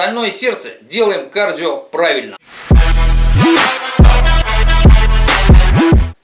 Стальное сердце. Делаем кардио правильно.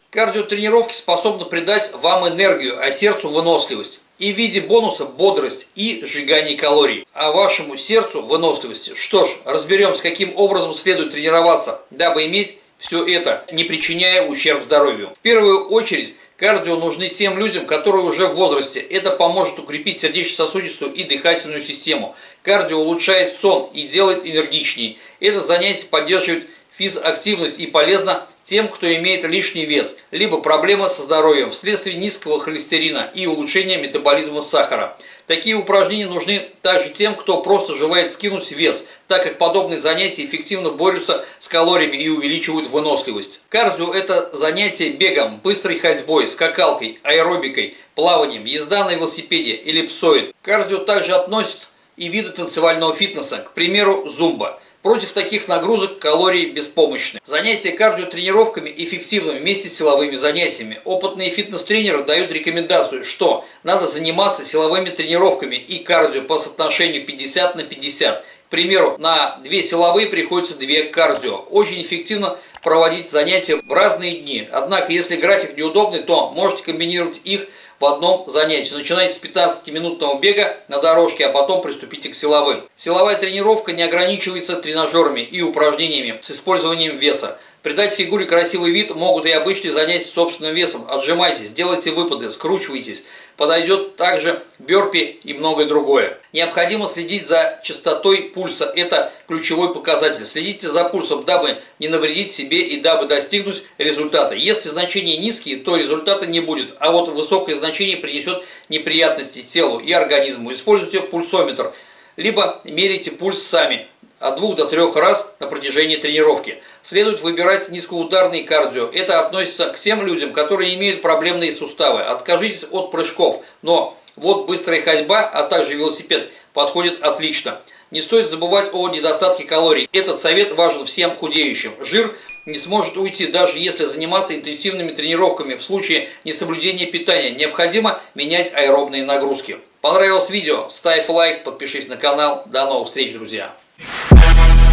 Кардиотренировки способны придать вам энергию, а сердцу выносливость. И в виде бонуса бодрость и сжигание калорий. А вашему сердцу выносливости. Что ж, разберемся, каким образом следует тренироваться, дабы иметь все это, не причиняя ущерб здоровью. В первую очередь, кардио нужны тем людям, которые уже в возрасте. Это поможет укрепить сердечно-сосудистую и дыхательную систему. Кардио улучшает сон и делает энергичнее. Это занятие поддерживает физактивность и полезно тем, кто имеет лишний вес, либо проблемы со здоровьем вследствие низкого холестерина и улучшения метаболизма сахара. Такие упражнения нужны также тем, кто просто желает скинуть вес, так как подобные занятия эффективно борются с калориями и увеличивают выносливость. Кардио – это занятие бегом, быстрой ходьбой, скакалкой, аэробикой, плаванием, езда на велосипеде, эллипсоид. Кардио также относит и виды танцевального фитнеса, к примеру, зумба – Против таких нагрузок калории беспомощны. Занятия кардиотренировками эффективны вместе с силовыми занятиями. Опытные фитнес-тренеры дают рекомендацию, что надо заниматься силовыми тренировками и кардио по соотношению 50 на 50. К примеру, на две силовые приходится две кардио. Очень эффективно проводить занятия в разные дни. Однако, если график неудобный, то можете комбинировать их в одном занятии. Начинайте с 15-минутного бега на дорожке, а потом приступите к силовым. Силовая тренировка не ограничивается тренажерами и упражнениями с использованием веса. Придать фигуре красивый вид могут и обычные занятия собственным весом. Отжимайтесь, делайте выпады, скручивайтесь. Подойдет также бёрпи и многое другое. Необходимо следить за частотой пульса. Это ключевой показатель. Следите за пульсом, дабы не навредить себе и дабы достигнуть результата. Если значения низкие, то результата не будет. А вот высокое значение принесет неприятности телу и организму. Используйте пульсометр. Либо мерите пульс сами от двух до трех раз на протяжении тренировки. Следует выбирать низкоударный кардио. Это относится к тем людям, которые имеют проблемные суставы. Откажитесь от прыжков, но вот быстрая ходьба, а также велосипед подходит отлично. Не стоит забывать о недостатке калорий. Этот совет важен всем худеющим. Жир не сможет уйти, даже если заниматься интенсивными тренировками. В случае несоблюдения питания необходимо менять аэробные нагрузки. Понравилось видео? Ставь лайк, подпишись на канал. До новых встреч, друзья!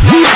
Woo!